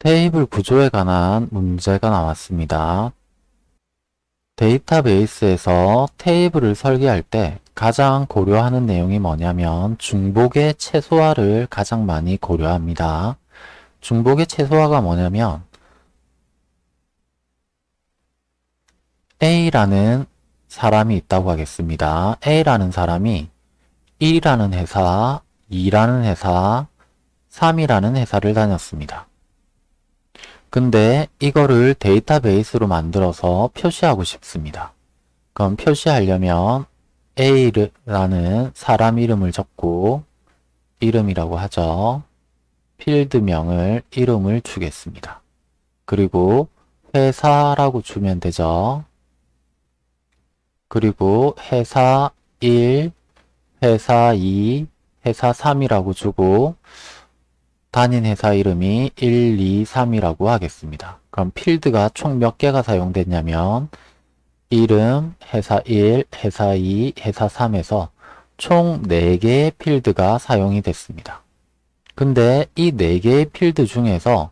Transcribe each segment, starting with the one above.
테이블 구조에 관한 문제가 나왔습니다. 데이터베이스에서 테이블을 설계할 때 가장 고려하는 내용이 뭐냐면 중복의 최소화를 가장 많이 고려합니다. 중복의 최소화가 뭐냐면 A라는 사람이 있다고 하겠습니다. A라는 사람이 1이라는 회사, 2라는 회사, 3이라는 회사를 다녔습니다. 근데 이거를 데이터베이스로 만들어서 표시하고 싶습니다. 그럼 표시하려면 A라는 사람 이름을 적고 이름이라고 하죠. 필드명을 이름을 주겠습니다. 그리고 회사라고 주면 되죠. 그리고 회사 1, 회사 2, 회사 3이라고 주고 다닌 회사 이름이 1, 2, 3이라고 하겠습니다. 그럼 필드가 총 몇 개가 사용됐냐면 이름, 회사 1, 회사 2, 회사 3에서 총 4개의 필드가 사용이 됐습니다. 근데 이 4개의 필드 중에서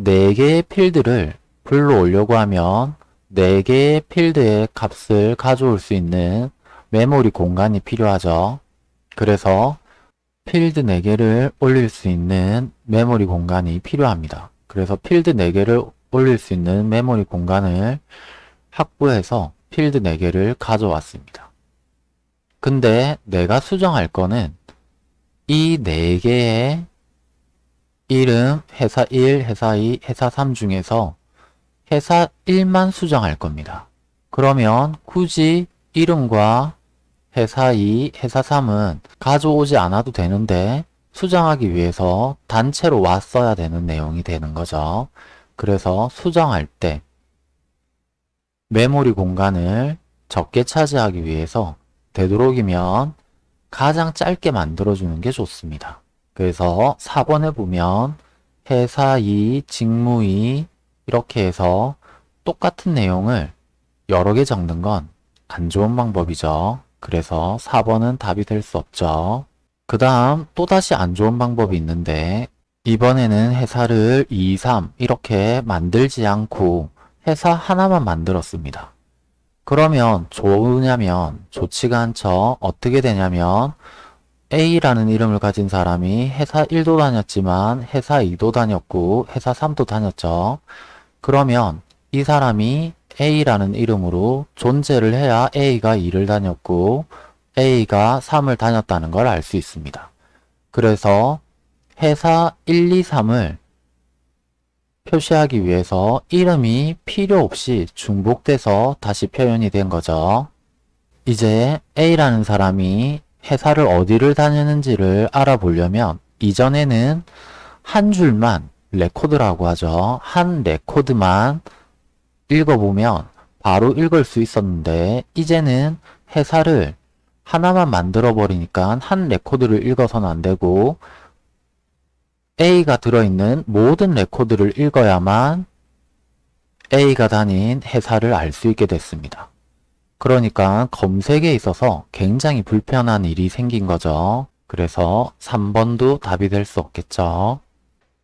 4개의 필드를 불러오려고 하면 4개의 필드의 값을 가져올 수 있는 메모리 공간이 필요하죠. 그래서 필드 4개를 올릴 수 있는 메모리 공간이 필요합니다. 그래서 필드 4개를 올릴 수 있는 메모리 공간을 확보해서 필드 4개를 가져왔습니다. 근데 내가 수정할 거는 이 4개의 이름, 회사 1, 회사 2, 회사 3 중에서 회사 1만 수정할 겁니다. 그러면 굳이 이름과 회사 2, 회사 3은 가져오지 않아도 되는데 수정하기 위해서 단체로 왔어야 되는 내용이 되는 거죠. 그래서 수정할 때 메모리 공간을 적게 차지하기 위해서 되도록이면 가장 짧게 만들어주는 게 좋습니다. 그래서 4번에 보면 회사 2, 직무 2 이렇게 해서 똑같은 내용을 여러 개 적는 건 안 좋은 방법이죠. 그래서 4번은 답이 될 수 없죠. 그 다음 또다시 안 좋은 방법이 있는데 이번에는 회사를 2, 3 이렇게 만들지 않고 회사 하나만 만들었습니다. 그러면 좋으냐면 좋지가 않죠. 어떻게 되냐면 A라는 이름을 가진 사람이 회사 1도 다녔지만 회사 2도 다녔고 회사 3도 다녔죠. 그러면 이 사람이 A라는 이름으로 존재를 해야 A가 2를 다녔고 A가 3을 다녔다는 걸 알 수 있습니다. 그래서 회사 1, 2, 3을 표시하기 위해서 이름이 필요 없이 중복돼서 다시 표현이 된 거죠. 이제 A라는 사람이 회사를 어디를 다녔는지를 알아보려면 이전에는 한 줄만 레코드라고 하죠. 한 레코드만 읽어보면 바로 읽을 수 있었는데 이제는 회사를 하나만 만들어 버리니까 한 레코드를 읽어서는 안 되고 A가 들어있는 모든 레코드를 읽어야만 A가 다닌 회사를 알 수 있게 됐습니다. 그러니까 검색에 있어서 굉장히 불편한 일이 생긴 거죠. 그래서 3번도 답이 될 수 없겠죠.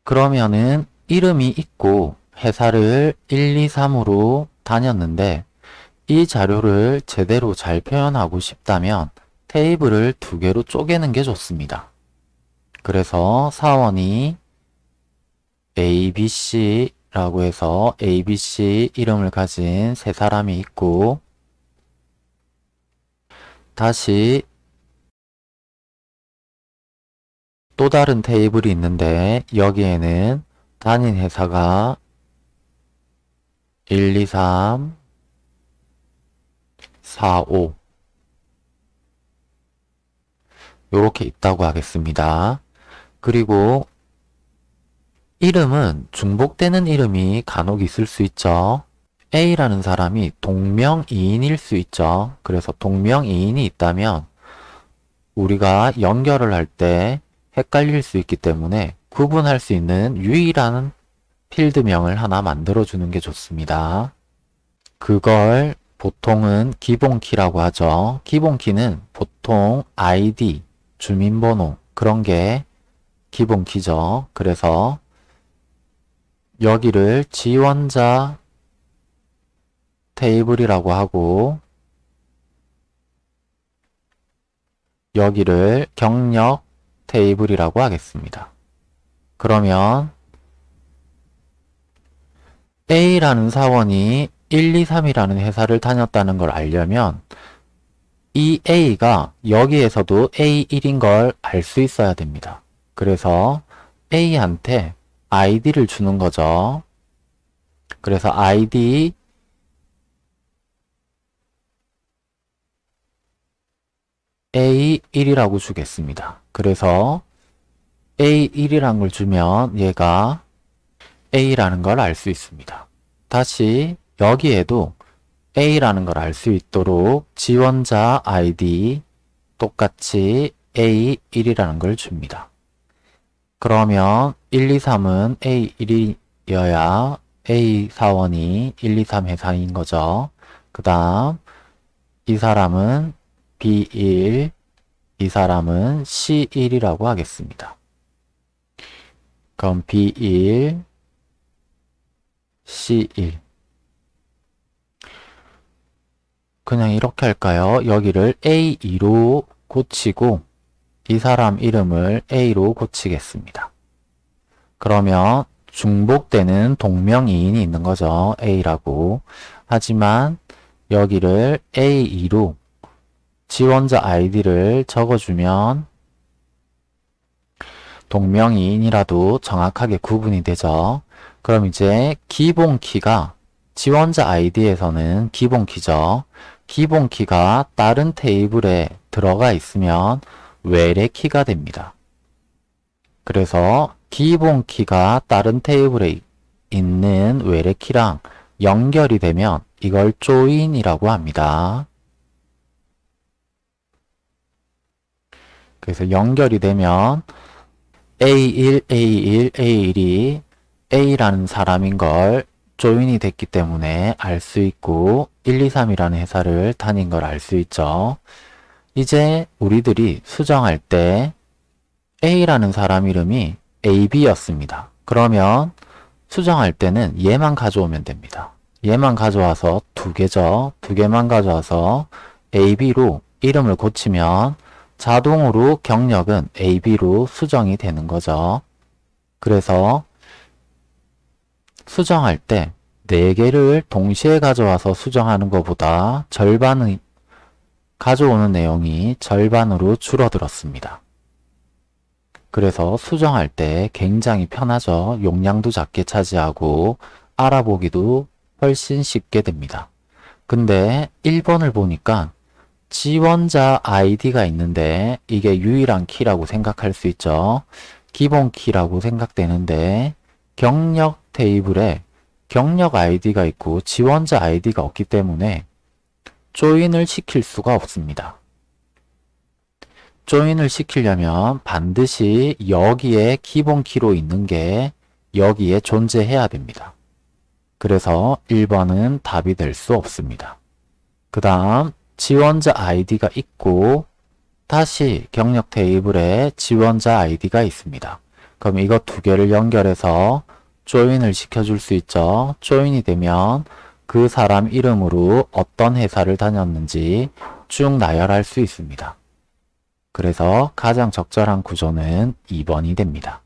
그러면은 이름이 있고 회사를 1, 2, 3으로 다녔는데 이 자료를 제대로 잘 표현하고 싶다면 테이블을 두 개로 쪼개는 게 좋습니다. 그래서 사원이 ABC라고 해서 ABC 이름을 가진 세 사람이 있고 다시 또 다른 테이블이 있는데 여기에는 단인 회사가 1, 2, 3, 4, 5 이렇게 있다고 하겠습니다. 그리고 이름은 중복되는 이름이 간혹 있을 수 있죠. A라는 사람이 동명이인일 수 있죠. 그래서 동명이인이 있다면 우리가 연결을 할 때 헷갈릴 수 있기 때문에 구분할 수 있는 유일한 필드명을 하나 만들어주는 게 좋습니다. 그걸 보통은 기본키라고 하죠. 기본키는 보통 아이디, 주민번호 그런 게 기본키죠. 그래서 여기를 지원자 테이블이라고 하고 여기를 경력 테이블이라고 하겠습니다. 그러면 A라는 사원이 1, 2, 3이라는 회사를 다녔다는 걸 알려면 이 A가 여기에서도 A1인 걸 알 수 있어야 됩니다. 그래서 A한테 ID를 주는 거죠. 그래서 ID A1이라고 주겠습니다. 그래서 A1이란 걸 주면 얘가 A라는 걸 알 수 있습니다. 다시 여기에도 A라는 걸 알 수 있도록 지원자 ID 똑같이 A1이라는 걸 줍니다. 그러면 1, 2, 3은 A1이어야 A 사원이 1, 2, 3 회사인 거죠. 그 다음 이 사람은 B1, 이 사람은 C1이라고 하겠습니다. 그럼 B1, C1 그냥 이렇게 할까요? 여기를 A2로 고치고 이 사람 이름을 A로 고치겠습니다. 그러면 중복되는 동명이인이 있는 거죠. A라고. 하지만 여기를 A2로 지원자 아이디를 적어주면 동명이인이라도 정확하게 구분이 되죠. 그럼 이제 기본 키가 지원자 아이디에서는 기본 키죠. 기본 키가 다른 테이블에 들어가 있으면 외래 키가 됩니다. 그래서 기본 키가 다른 테이블에 있는 외래 키랑 연결이 되면 이걸 조인이라고 합니다. 그래서 연결이 되면 A1, A1, A1이 A라는 사람인 걸 조인이 됐기 때문에 알 수 있고 1, 2, 3이라는 회사를 다닌 걸 알 수 있죠. 이제 우리들이 수정할 때 A라는 사람 이름이 AB였습니다. 그러면 수정할 때는 얘만 가져오면 됩니다. 얘만 가져와서 두 개죠. 두 개만 가져와서 AB로 이름을 고치면 자동으로 경력은 AB로 수정이 되는 거죠. 그래서 수정할 때 4개를 동시에 가져와서 수정하는 것보다 절반의 가져오는 내용이 절반으로 줄어들었습니다. 그래서 수정할 때 굉장히 편하죠. 용량도 작게 차지하고 알아보기도 훨씬 쉽게 됩니다. 근데 1번을 보니까 지원자 아이디가 있는데 이게 유일한 키라고 생각할 수 있죠. 기본 키라고 생각되는데 경력 테이블에 경력 아이디가 있고 지원자 아이디가 없기 때문에 조인을 시킬 수가 없습니다. 조인을 시키려면 반드시 여기에 기본 키로 있는 게 여기에 존재해야 됩니다. 그래서 1번은 답이 될 수 없습니다. 그 다음 지원자 아이디가 있고 다시 경력 테이블에 지원자 아이디가 있습니다. 그럼 이거 두 개를 연결해서 조인을 시켜줄 수 있죠. 조인이 되면 그 사람 이름으로 어떤 회사를 다녔는지 쭉 나열할 수 있습니다. 그래서 가장 적절한 구조는 2번이 됩니다.